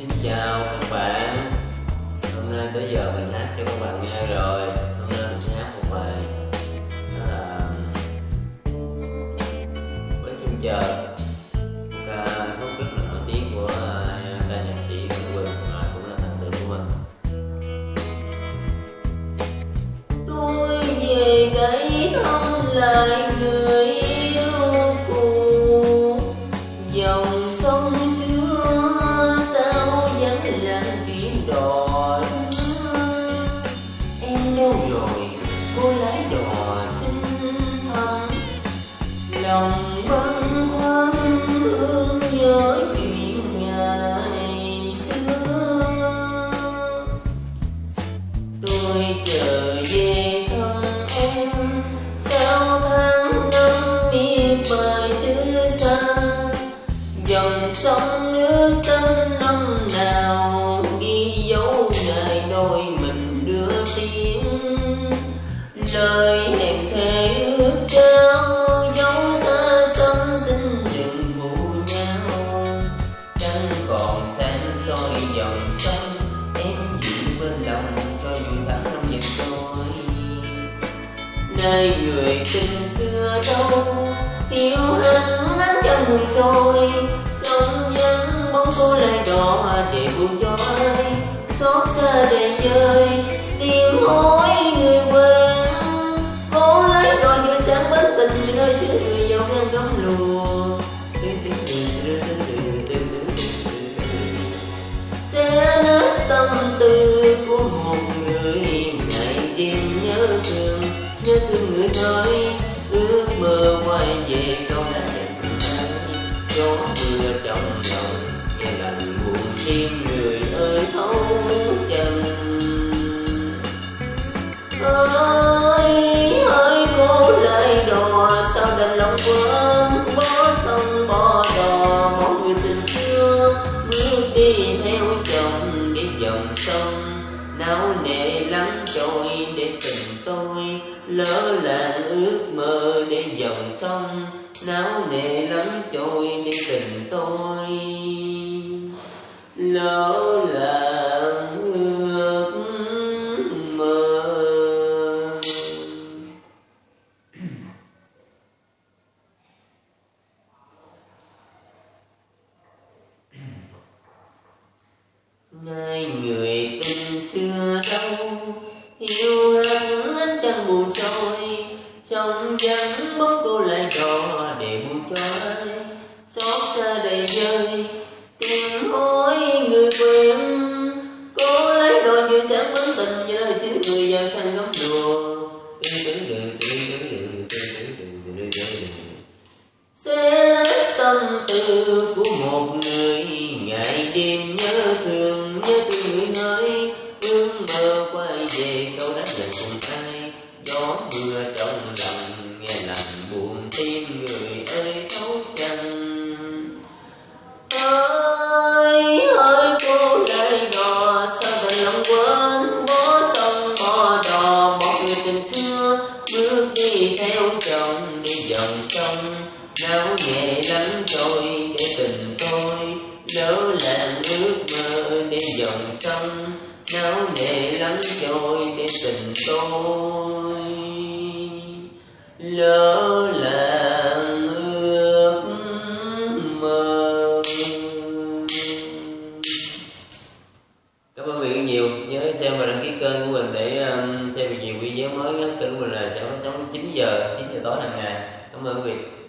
Xin chào các bạn. Hôm nay tới giờ mình hát cho các bạn nghe rồi. Hôm nay mình sẽ hát một bài Đó là Bến chân chờ Một ca khúc rất là nổi tiếng của à, ca nhạc sĩ Nguyễn Quỳnh Và cũng là thần tượng của mình. Tôi về đây không lại người đò Em đâu rồi? Cô lái đò xin thăm Lòng bâng khuâng thương nhớ chuyện ngày xưa. Tôi chờ về thăm em sao tháng năm biết bài xứ xa, dòng sông nước xanh đời người tình xưa đâu. Yêu hắn ngắn trong người rồi sống vắng bóng cô lại đỏ để buồn cho ai. Xót xa để chơi tìm hỏi người quen. Cô lấy đò giữa sáng bến tình như nơi xưa người giàu ngang gấm lùa. Sẽ nát tâm tư của một người, ngày đêm nhớ thương nhớ thương người ơi ước mơ quay về câu đã dành ai gió mưa trong lòng, nghe lạnh buồn tim người ơi thấu chân ơi ơi cô lại đò, sao đành lòng quên? Bó sông, bó đò bỏ người tình xưa, bước đi theo chồng, đi dòng sông não nề lắm, trôi để tình tôi. Lỡ làng ước mơ để dòng sông. Não nề lắm, trôi để tình tôi. Lỡ làng ước mơ. Nay người xưa đâu. Yêu hận ánh trăng buồn soi trong vắng bóng cô lại đò để buồn cho ai. Xót xa đầy rơi Tìm hối người quên Cô lấy đò như sáng vấn tình Như lời xin người giàu sang góc đùa sẽ nát tâm tư của một người. Quay về câu đánh dành cùng ai gió mưa trong lòng nghe làm buồn tim người ơi thấu chân ơi ơi, cô lại đò sao đành lòng quên? Bó sông bỏ đò một người tình xưa. Bước đi theo chồng, đi dòng sông. Náo nhẹ lắm rồi, để tình tôi. Lỡ làng ước mơ, đi dòng sông não nề lắng trôi để tình tôi lỡ làng ước mơ. Cảm ơn quý vị nhiều. Nhớ xem và đăng ký kênh của mình để um, xem được nhiều video mới kênh của mình là sẽ phát sóng 9 giờ 9 giờ tối hàng ngày. Cảm ơn quý vị.